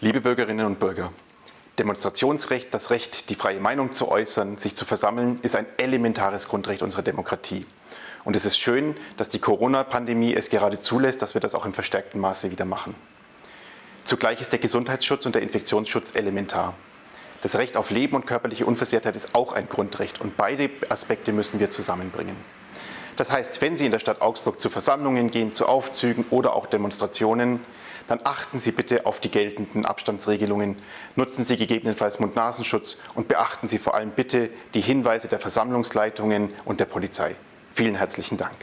Liebe Bürgerinnen und Bürger, Demonstrationsrecht, das Recht, die freie Meinung zu äußern, sich zu versammeln, ist ein elementares Grundrecht unserer Demokratie. Und es ist schön, dass die Corona-Pandemie es gerade zulässt, dass wir das auch im verstärkten Maße wieder machen. Zugleich ist der Gesundheitsschutz und der Infektionsschutz elementar. Das Recht auf Leben und körperliche Unversehrtheit ist auch ein Grundrecht und beide Aspekte müssen wir zusammenbringen. Das heißt, wenn Sie in der Stadt Augsburg zu Versammlungen gehen, zu Aufzügen oder auch Demonstrationen, dann achten Sie bitte auf die geltenden Abstandsregelungen, nutzen Sie gegebenenfalls Mund-Nasenschutz und beachten Sie vor allem bitte die Hinweise der Versammlungsleitungen und der Polizei. Vielen herzlichen Dank.